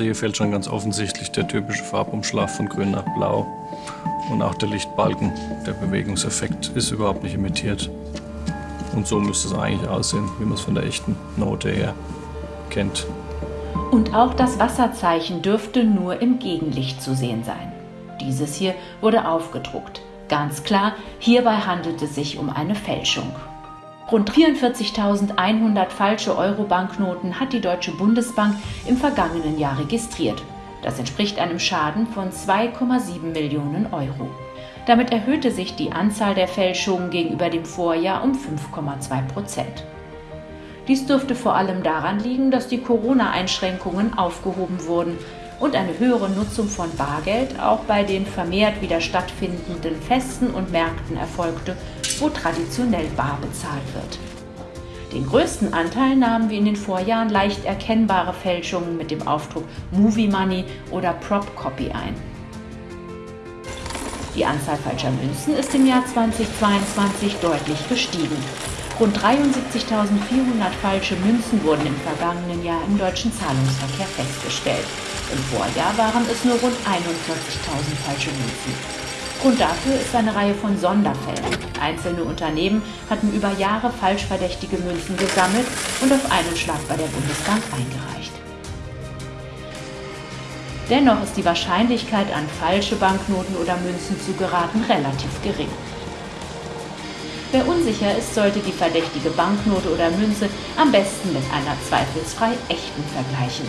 Also hier fehlt schon ganz offensichtlich der typische Farbumschlag von grün nach blau. Und auch der Lichtbalken, der Bewegungseffekt ist überhaupt nicht imitiert. Und so müsste es eigentlich aussehen, wie man es von der echten Note her kennt. Und auch das Wasserzeichen dürfte nur im Gegenlicht zu sehen sein. Dieses hier wurde aufgedruckt. Ganz klar, hierbei handelt es sich um eine Fälschung. Rund 44.100 falsche Euro-Banknoten hat die Deutsche Bundesbank im vergangenen Jahr registriert. Das entspricht einem Schaden von 2,7 Millionen Euro. Damit erhöhte sich die Anzahl der Fälschungen gegenüber dem Vorjahr um 5,2 Prozent. Dies dürfte vor allem daran liegen, dass die Corona-Einschränkungen aufgehoben wurden und eine höhere Nutzung von Bargeld auch bei den vermehrt wieder stattfindenden Festen und Märkten erfolgte, wo traditionell bar bezahlt wird. Den größten Anteil nahmen wie in den Vorjahren leicht erkennbare Fälschungen mit dem Aufdruck Movie Money oder Prop Copy ein. Die Anzahl falscher Münzen ist im Jahr 2022 deutlich gestiegen. Rund 73.400 falsche Münzen wurden im vergangenen Jahr im deutschen Zahlungsverkehr festgestellt. Im Vorjahr waren es nur rund 41.000 falsche Münzen. Grund dafür ist eine Reihe von Sonderfällen. Einzelne Unternehmen hatten über Jahre falsch verdächtige Münzen gesammelt und auf einen Schlag bei der Bundesbank eingereicht. Dennoch ist die Wahrscheinlichkeit, an falsche Banknoten oder Münzen zu geraten, relativ gering. Wer unsicher ist, sollte die verdächtige Banknote oder Münze am besten mit einer zweifelsfrei echten vergleichen.